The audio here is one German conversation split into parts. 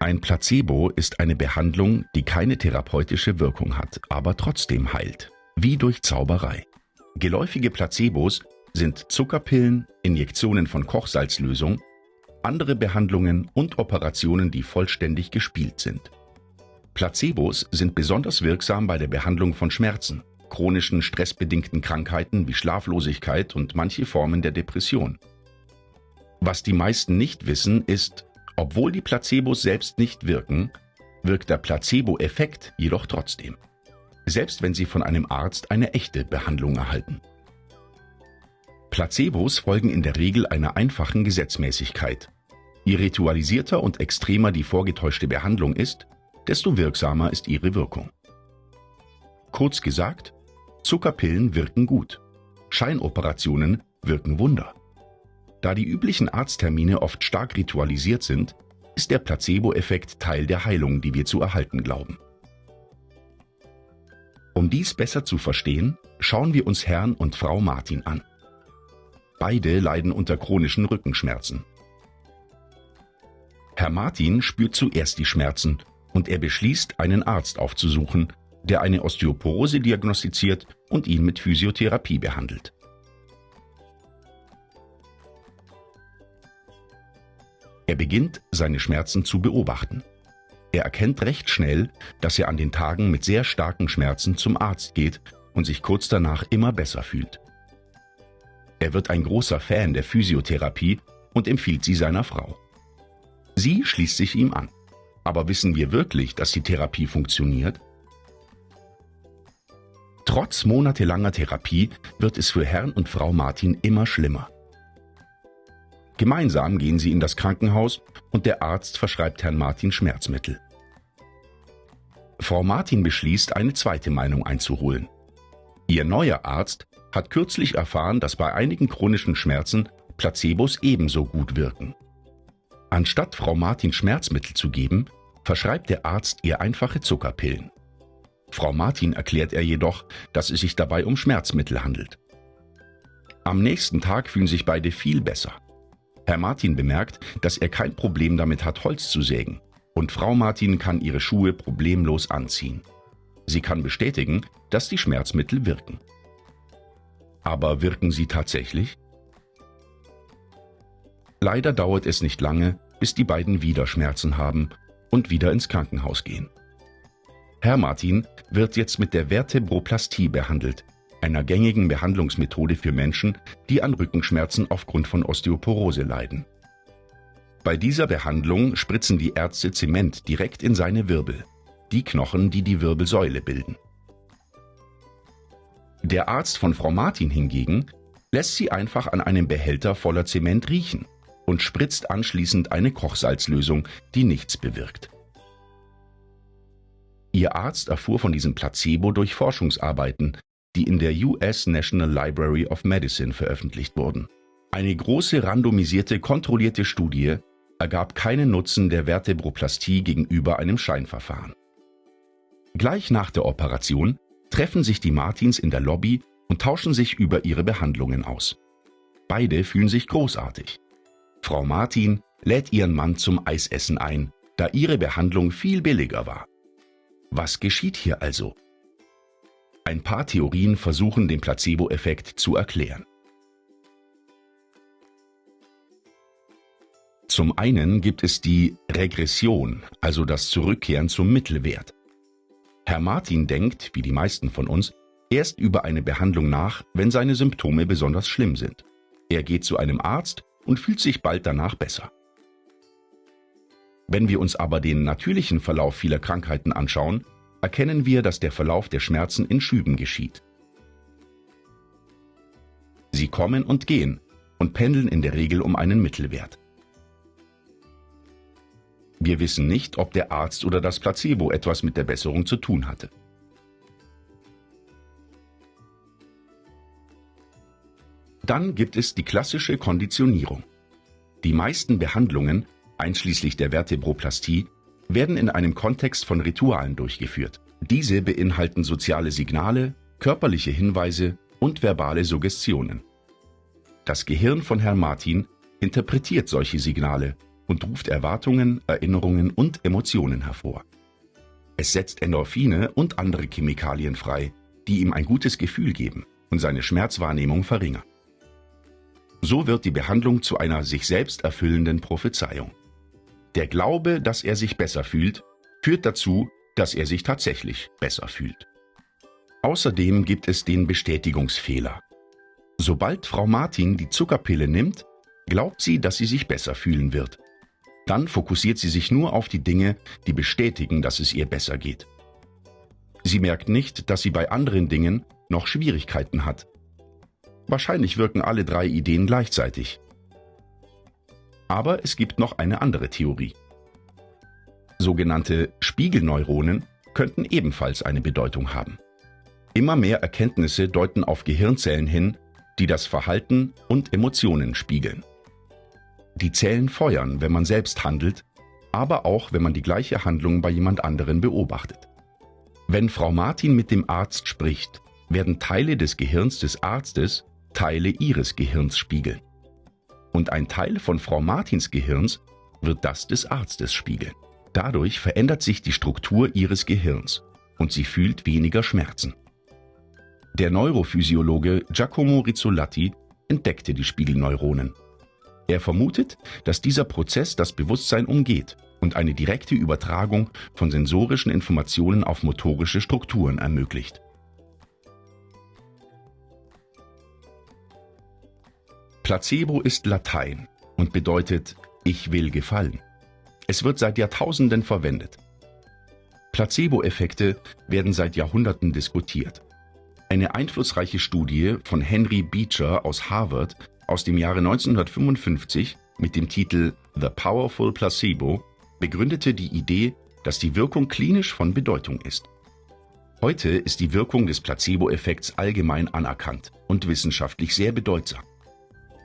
Ein Placebo ist eine Behandlung, die keine therapeutische Wirkung hat, aber trotzdem heilt, wie durch Zauberei. Geläufige Placebos sind Zuckerpillen, Injektionen von Kochsalzlösung, andere Behandlungen und Operationen, die vollständig gespielt sind. Placebos sind besonders wirksam bei der Behandlung von Schmerzen, chronischen stressbedingten Krankheiten wie Schlaflosigkeit und manche Formen der Depression. Was die meisten nicht wissen, ist, obwohl die Placebos selbst nicht wirken, wirkt der Placebo-Effekt jedoch trotzdem. Selbst wenn Sie von einem Arzt eine echte Behandlung erhalten. Placebos folgen in der Regel einer einfachen Gesetzmäßigkeit. Je ritualisierter und extremer die vorgetäuschte Behandlung ist, desto wirksamer ist ihre Wirkung. Kurz gesagt, Zuckerpillen wirken gut. Scheinoperationen wirken Wunder. Da die üblichen Arzttermine oft stark ritualisiert sind, ist der Placebo-Effekt Teil der Heilung, die wir zu erhalten glauben. Um dies besser zu verstehen, schauen wir uns Herrn und Frau Martin an. Beide leiden unter chronischen Rückenschmerzen. Herr Martin spürt zuerst die Schmerzen und er beschließt, einen Arzt aufzusuchen, der eine Osteoporose diagnostiziert und ihn mit Physiotherapie behandelt. Er beginnt, seine Schmerzen zu beobachten. Er erkennt recht schnell, dass er an den Tagen mit sehr starken Schmerzen zum Arzt geht und sich kurz danach immer besser fühlt. Er wird ein großer Fan der Physiotherapie und empfiehlt sie seiner Frau. Sie schließt sich ihm an. Aber wissen wir wirklich, dass die Therapie funktioniert? Trotz monatelanger Therapie wird es für Herrn und Frau Martin immer schlimmer. Gemeinsam gehen sie in das Krankenhaus und der Arzt verschreibt Herrn Martin Schmerzmittel. Frau Martin beschließt, eine zweite Meinung einzuholen. Ihr neuer Arzt hat kürzlich erfahren, dass bei einigen chronischen Schmerzen Placebos ebenso gut wirken. Anstatt Frau Martin Schmerzmittel zu geben, verschreibt der Arzt ihr einfache Zuckerpillen. Frau Martin erklärt er jedoch, dass es sich dabei um Schmerzmittel handelt. Am nächsten Tag fühlen sich beide viel besser. Herr Martin bemerkt, dass er kein Problem damit hat, Holz zu sägen. Und Frau Martin kann ihre Schuhe problemlos anziehen. Sie kann bestätigen, dass die Schmerzmittel wirken. Aber wirken sie tatsächlich? Leider dauert es nicht lange, bis die beiden wieder Schmerzen haben und wieder ins Krankenhaus gehen. Herr Martin wird jetzt mit der Vertebroplastie behandelt, einer gängigen Behandlungsmethode für Menschen, die an Rückenschmerzen aufgrund von Osteoporose leiden. Bei dieser Behandlung spritzen die Ärzte Zement direkt in seine Wirbel, die Knochen, die die Wirbelsäule bilden. Der Arzt von Frau Martin hingegen lässt sie einfach an einem Behälter voller Zement riechen und spritzt anschließend eine Kochsalzlösung, die nichts bewirkt. Ihr Arzt erfuhr von diesem Placebo durch Forschungsarbeiten, die in der US National Library of Medicine veröffentlicht wurden. Eine große randomisierte, kontrollierte Studie ergab keinen Nutzen der Vertebroplastie gegenüber einem Scheinverfahren. Gleich nach der Operation treffen sich die Martins in der Lobby und tauschen sich über ihre Behandlungen aus. Beide fühlen sich großartig. Frau Martin lädt ihren Mann zum Eisessen ein, da ihre Behandlung viel billiger war. Was geschieht hier also? Ein paar Theorien versuchen den Placebo-Effekt zu erklären. Zum einen gibt es die Regression, also das Zurückkehren zum Mittelwert. Herr Martin denkt, wie die meisten von uns, erst über eine Behandlung nach, wenn seine Symptome besonders schlimm sind. Er geht zu einem Arzt und fühlt sich bald danach besser. Wenn wir uns aber den natürlichen Verlauf vieler Krankheiten anschauen, erkennen wir, dass der Verlauf der Schmerzen in Schüben geschieht. Sie kommen und gehen und pendeln in der Regel um einen Mittelwert. Wir wissen nicht, ob der Arzt oder das Placebo etwas mit der Besserung zu tun hatte. Dann gibt es die klassische Konditionierung. Die meisten Behandlungen, einschließlich der Vertebroplastie, werden in einem Kontext von Ritualen durchgeführt. Diese beinhalten soziale Signale, körperliche Hinweise und verbale Suggestionen. Das Gehirn von Herrn Martin interpretiert solche Signale und ruft Erwartungen, Erinnerungen und Emotionen hervor. Es setzt Endorphine und andere Chemikalien frei, die ihm ein gutes Gefühl geben und seine Schmerzwahrnehmung verringern. So wird die Behandlung zu einer sich selbst erfüllenden Prophezeiung. Der Glaube, dass er sich besser fühlt, führt dazu, dass er sich tatsächlich besser fühlt. Außerdem gibt es den Bestätigungsfehler. Sobald Frau Martin die Zuckerpille nimmt, glaubt sie, dass sie sich besser fühlen wird. Dann fokussiert sie sich nur auf die Dinge, die bestätigen, dass es ihr besser geht. Sie merkt nicht, dass sie bei anderen Dingen noch Schwierigkeiten hat. Wahrscheinlich wirken alle drei Ideen gleichzeitig. Aber es gibt noch eine andere Theorie. Sogenannte Spiegelneuronen könnten ebenfalls eine Bedeutung haben. Immer mehr Erkenntnisse deuten auf Gehirnzellen hin, die das Verhalten und Emotionen spiegeln. Die Zellen feuern, wenn man selbst handelt, aber auch, wenn man die gleiche Handlung bei jemand anderen beobachtet. Wenn Frau Martin mit dem Arzt spricht, werden Teile des Gehirns des Arztes Teile ihres Gehirns spiegeln. Und ein Teil von Frau Martins Gehirns wird das des Arztes spiegeln. Dadurch verändert sich die Struktur ihres Gehirns und sie fühlt weniger Schmerzen. Der Neurophysiologe Giacomo Rizzolatti entdeckte die Spiegelneuronen. Er vermutet, dass dieser Prozess das Bewusstsein umgeht und eine direkte Übertragung von sensorischen Informationen auf motorische Strukturen ermöglicht. Placebo ist Latein und bedeutet ich will gefallen. Es wird seit Jahrtausenden verwendet. Placebo-Effekte werden seit Jahrhunderten diskutiert. Eine einflussreiche Studie von Henry Beecher aus Harvard aus dem Jahre 1955 mit dem Titel The Powerful Placebo begründete die Idee, dass die Wirkung klinisch von Bedeutung ist. Heute ist die Wirkung des Placebo-Effekts allgemein anerkannt und wissenschaftlich sehr bedeutsam.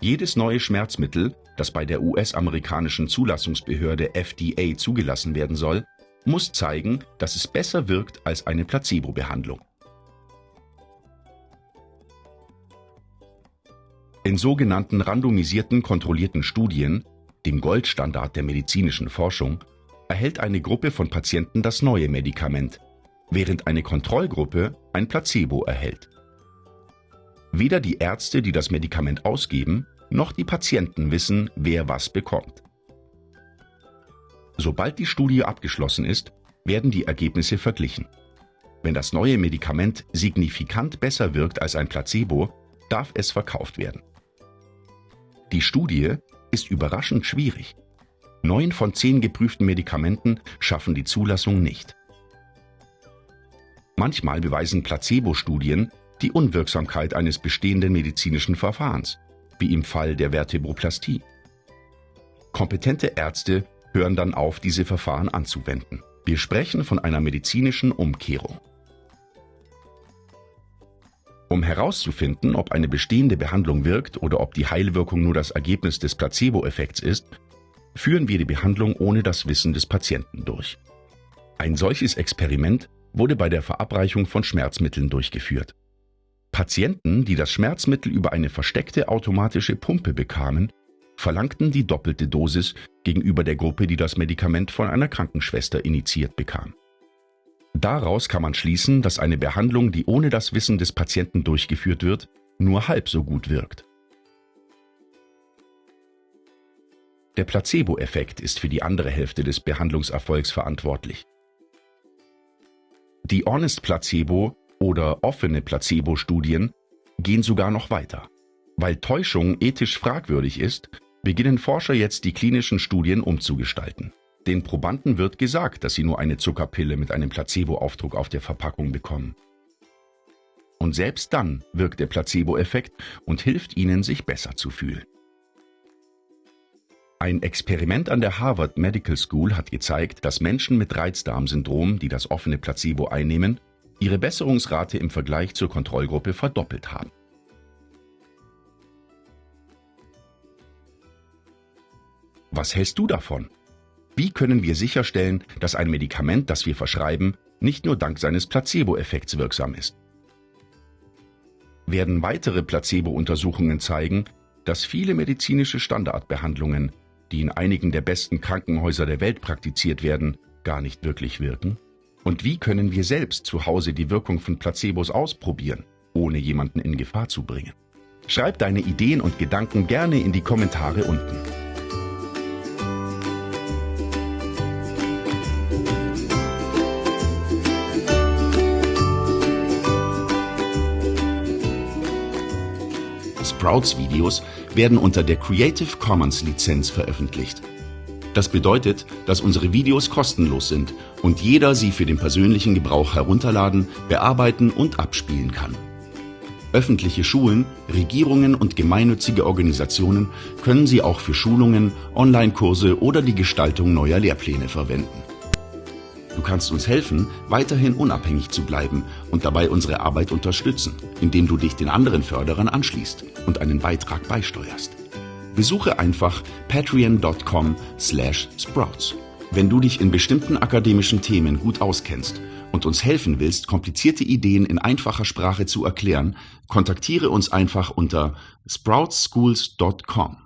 Jedes neue Schmerzmittel, das bei der US-amerikanischen Zulassungsbehörde FDA zugelassen werden soll, muss zeigen, dass es besser wirkt als eine Placebo-Behandlung. In sogenannten randomisierten kontrollierten Studien, dem Goldstandard der medizinischen Forschung, erhält eine Gruppe von Patienten das neue Medikament, während eine Kontrollgruppe ein Placebo erhält. Weder die Ärzte, die das Medikament ausgeben, noch die Patienten wissen, wer was bekommt. Sobald die Studie abgeschlossen ist, werden die Ergebnisse verglichen. Wenn das neue Medikament signifikant besser wirkt als ein Placebo, darf es verkauft werden. Die Studie ist überraschend schwierig. Neun von zehn geprüften Medikamenten schaffen die Zulassung nicht. Manchmal beweisen Placebo-Studien die Unwirksamkeit eines bestehenden medizinischen Verfahrens, wie im Fall der Vertebroplastie. Kompetente Ärzte hören dann auf, diese Verfahren anzuwenden. Wir sprechen von einer medizinischen Umkehrung. Um herauszufinden, ob eine bestehende Behandlung wirkt oder ob die Heilwirkung nur das Ergebnis des Placebo-Effekts ist, führen wir die Behandlung ohne das Wissen des Patienten durch. Ein solches Experiment wurde bei der Verabreichung von Schmerzmitteln durchgeführt. Patienten, die das Schmerzmittel über eine versteckte automatische Pumpe bekamen, verlangten die doppelte Dosis gegenüber der Gruppe, die das Medikament von einer Krankenschwester initiiert bekam. Daraus kann man schließen, dass eine Behandlung, die ohne das Wissen des Patienten durchgeführt wird, nur halb so gut wirkt. Der Placebo-Effekt ist für die andere Hälfte des Behandlungserfolgs verantwortlich. Die Honest Placebo oder offene Placebo-Studien gehen sogar noch weiter. Weil Täuschung ethisch fragwürdig ist, beginnen Forscher jetzt die klinischen Studien umzugestalten. Den Probanden wird gesagt, dass sie nur eine Zuckerpille mit einem Placebo-Aufdruck auf der Verpackung bekommen. Und selbst dann wirkt der Placebo-Effekt und hilft ihnen, sich besser zu fühlen. Ein Experiment an der Harvard Medical School hat gezeigt, dass Menschen mit Reizdarmsyndrom, die das offene Placebo einnehmen, ihre Besserungsrate im Vergleich zur Kontrollgruppe verdoppelt haben. Was hältst du davon? Wie können wir sicherstellen, dass ein Medikament, das wir verschreiben, nicht nur dank seines Placebo-Effekts wirksam ist? Werden weitere Placebo-Untersuchungen zeigen, dass viele medizinische Standardbehandlungen die in einigen der besten Krankenhäuser der Welt praktiziert werden, gar nicht wirklich wirken? Und wie können wir selbst zu Hause die Wirkung von Placebos ausprobieren, ohne jemanden in Gefahr zu bringen? Schreib deine Ideen und Gedanken gerne in die Kommentare unten. Sprouts Videos werden unter der Creative Commons Lizenz veröffentlicht. Das bedeutet, dass unsere Videos kostenlos sind und jeder sie für den persönlichen Gebrauch herunterladen, bearbeiten und abspielen kann. Öffentliche Schulen, Regierungen und gemeinnützige Organisationen können sie auch für Schulungen, Online-Kurse oder die Gestaltung neuer Lehrpläne verwenden. Du kannst uns helfen, weiterhin unabhängig zu bleiben und dabei unsere Arbeit unterstützen, indem du dich den anderen Förderern anschließt und einen Beitrag beisteuerst. Besuche einfach patreon.com slash sprouts. Wenn du dich in bestimmten akademischen Themen gut auskennst und uns helfen willst, komplizierte Ideen in einfacher Sprache zu erklären, kontaktiere uns einfach unter sproutschools.com.